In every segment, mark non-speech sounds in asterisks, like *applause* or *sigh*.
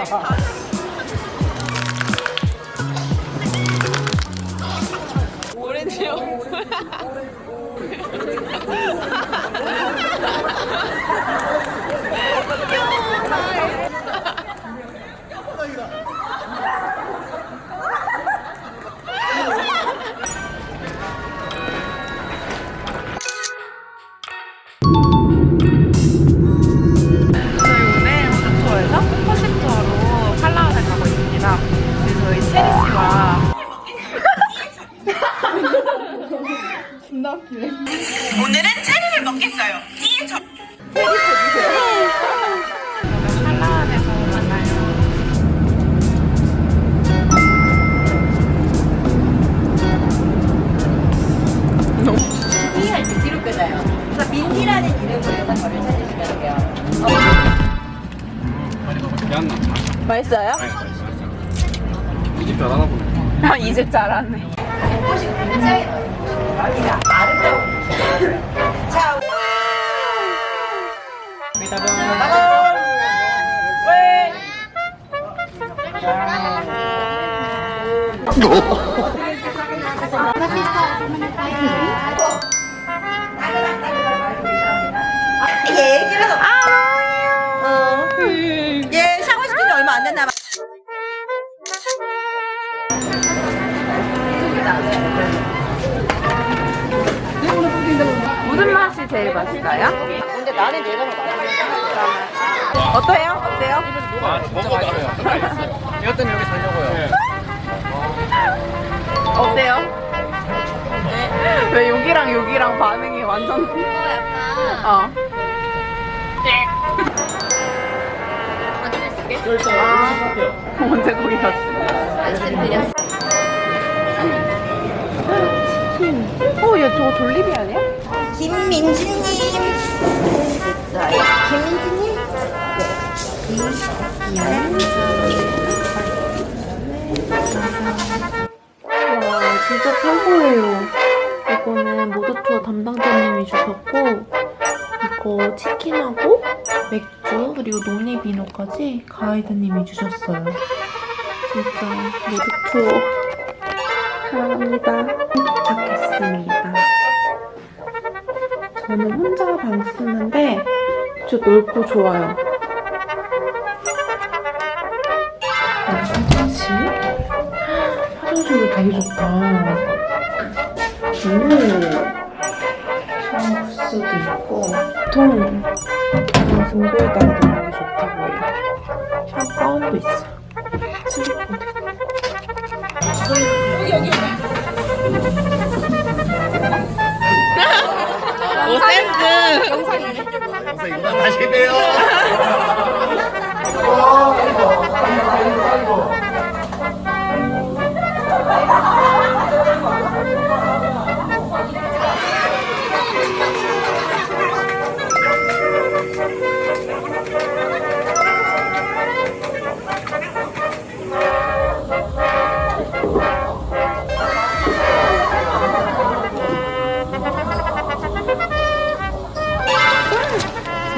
Ha ha ha. 오늘은 체리를 먹겠어요. 뒤에 저 팔라완에서 만나요. 할때 뒤로 끊어요. 그래서 민지라는 이름으로 해서 저를 찾으시면 돼요. 맛있어요? 이 집 잘하나 보네. 아, 이집 잘하네. 여기가 아름다운 곳이에요. 자, 얘기 제일 맛있어요? 근데 나는 얘가 더 맛있어. 어때요? 어때요? 아, 진짜 맛있어요. *laughs* 이것 때문에 여기 살려고요. 어때요? 왜 여기랑 여기랑 반응이 완전 어. 아, 언제 거기 갔어? 어, 얘 저거 돌리비 아니야? 김민지님. 김민지님. 와 진짜 최고예요. 이거는 모더투어 담당자님이 주셨고 이거 치킨하고 맥주 그리고 논리비누까지 가이드님이 주셨어요. 진짜 모더투어 사랑합니다. 도착했습니다. 저는 혼자 방 쓰는데 진짜 넓고 좋아요. 아, 화장실? 화장실도 되게 좋다. 오. 샤워 부스도 있고. 보통 그런 등고에다가도 되게 좋다고 해요. 샤워 가운도 있어. 다시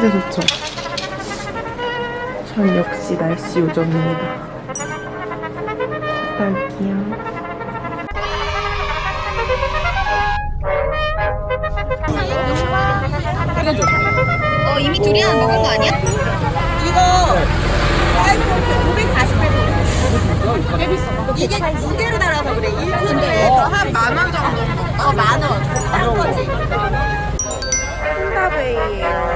진짜 좋죠? 전 역시 날씨 요정입니다. 갔다 올게요. 어, 이미 두리안 먹은 거 아니야? 이거 548원. 이게 두 개로 달아서 그래. 1kg에서 한만 원 정도. 어, 만 원. 싼 거지. 콩다베이에요.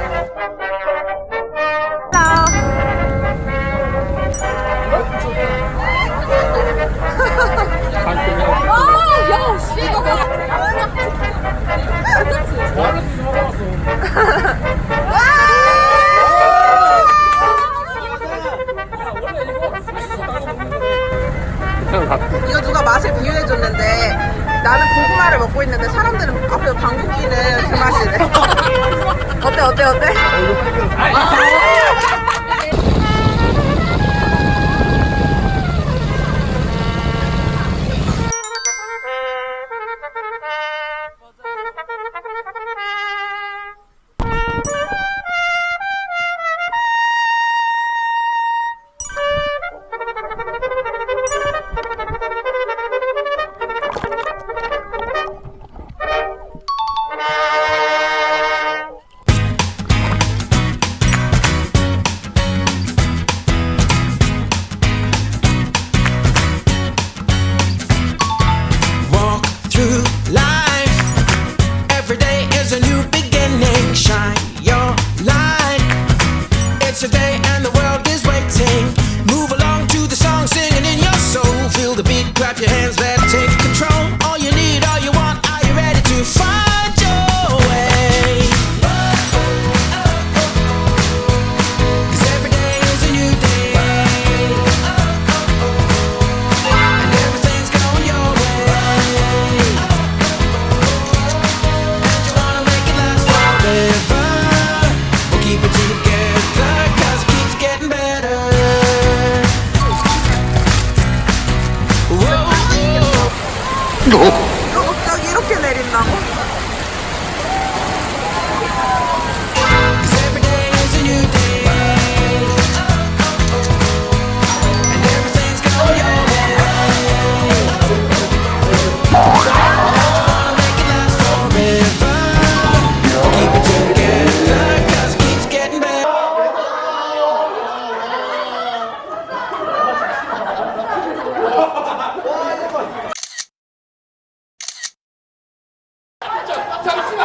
이거 누가 맛을 비유해줬는데 나는 고구마를 먹고 있는데 사람들은 앞에서 방귀 끼는 그 맛이래. 어때 어때 어때?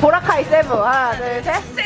보라카이 세브. 하나 둘 셋. 네,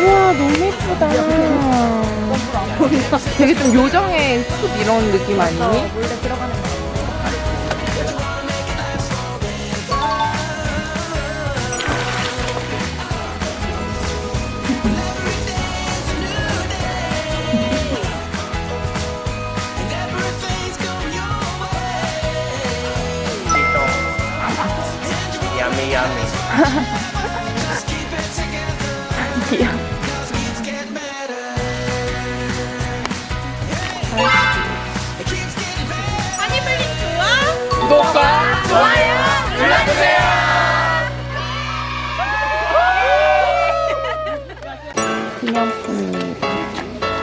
우와 너무 예쁘다. 되게 좀 요정의 숲 이런 느낌 아니니? 야 *laughs*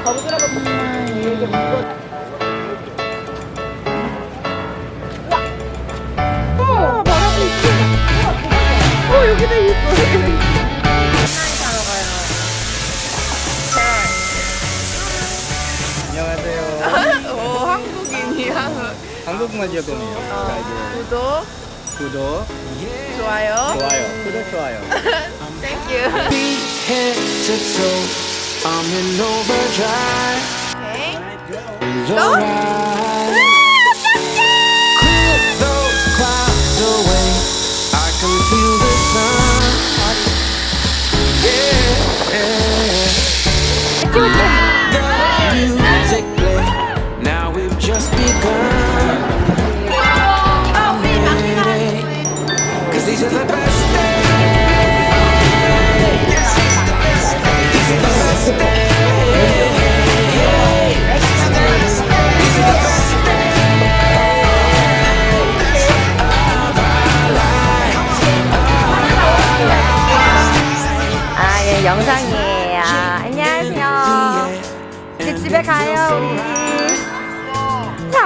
어 여기도 있어. 안녕하세요. *laughs* 오 한국인이야. 한국말 지역동이에요. 구독, 구독, 좋아요. 좋아요. 구독, 좋아요. *laughs* Thank you. I'm in overdrive. Okay. Go.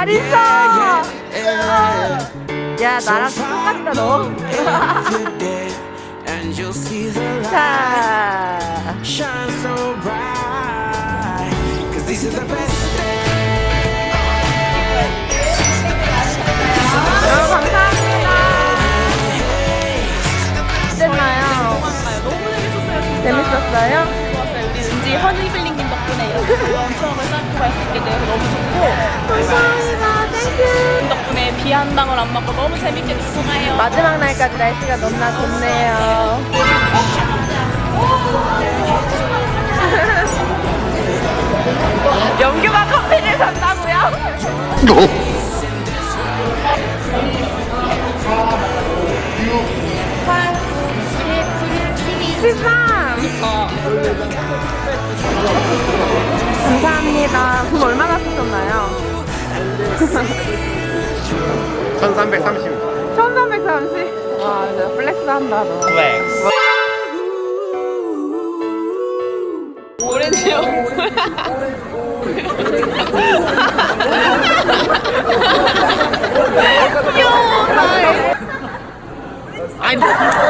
잘 있어. 야, 나랑 똑같다, 너. *laughs* 자. Cause these are the best 여러분, 감사합니다. 어땠나요? 재밌었어요? 우리 은지 허니블링님 덕분에 이렇게 즐거운 추억을 쌓고 갈 수 있게 돼서 너무 좋고 감사합니다. 비 한 방울 안 맞고 너무 재밌게 놀고 가요. 마지막 날까지 날씨가 너무나 좋네요. *laughs* 영규가 커피를 산다고요? 감사합니다. 돈 얼마나 쓰셨나요? *laughs* 1330. 1330. 와, 진짜 플렉스 한다, 너. 플렉스. *laughs* 아니. Cause these